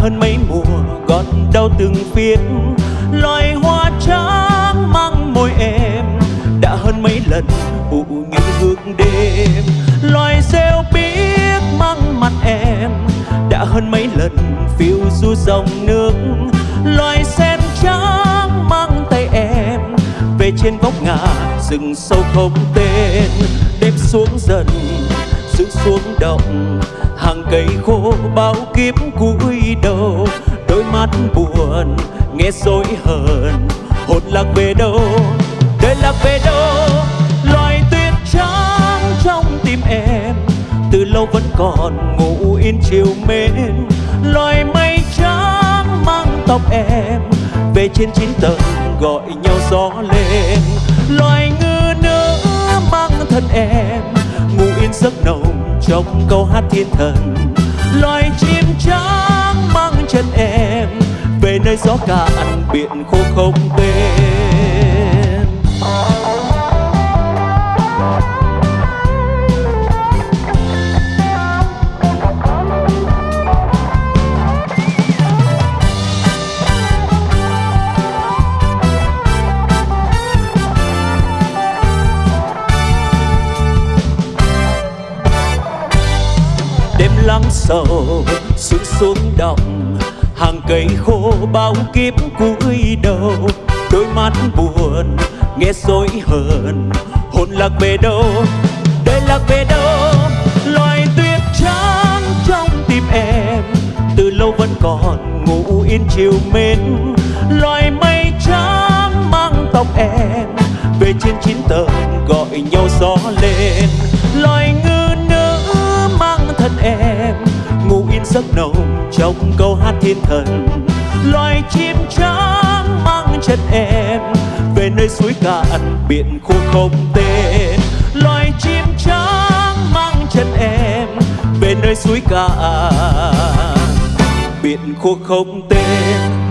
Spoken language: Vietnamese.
hơn mấy mùa còn đau từng phiết loài hoa trắng mang môi em, đã hơn mấy lần ủ như hương đêm. Loài rêu biếc mang mặt em, đã hơn mấy lần phiêu du dòng nước. Loài sen trắng mang tay em, về trên góc ngả rừng sâu không tên. Đêm xuống dần xuống động hàng cây khô bao kiếp cúi đầu, đôi mắt buồn nghe dối hờn. Hồn lạc về đâu? Đời lạc về đâu? Loài tuyết trắng trong tim em, từ lâu vẫn còn ngủ yên chiều mến. Loài mây trắng mang tóc em, về trên chín tầng gọi nhau gió lên. Loài ngư nữ mang thân em, ngủ yên giấc nồng trong câu hát thiên thần. Loài chim trắng mang chân em, về nơi gió cạn biển khô không tên. Lắng sầu sương xuống động hàng cây khô bao kiếp cúi đầu. Đôi mắt buồn, nghe dối hờn. Hồn lạc về đâu? Đời lạc về đâu? Loài tuyết trắng trong tim em. Từ lâu vẫn còn ngủ yên chiều mến. Loài mây trắng mang tóc em. Về trên chín tầng gọi nhau gió lên. Loài giấc nồng trong câu hát thiên thần. Loài chim trắng mang chân em về nơi suối cạn biển khô không tên. Loài chim trắng mang chân em về nơi suối cạn biển khô không tên.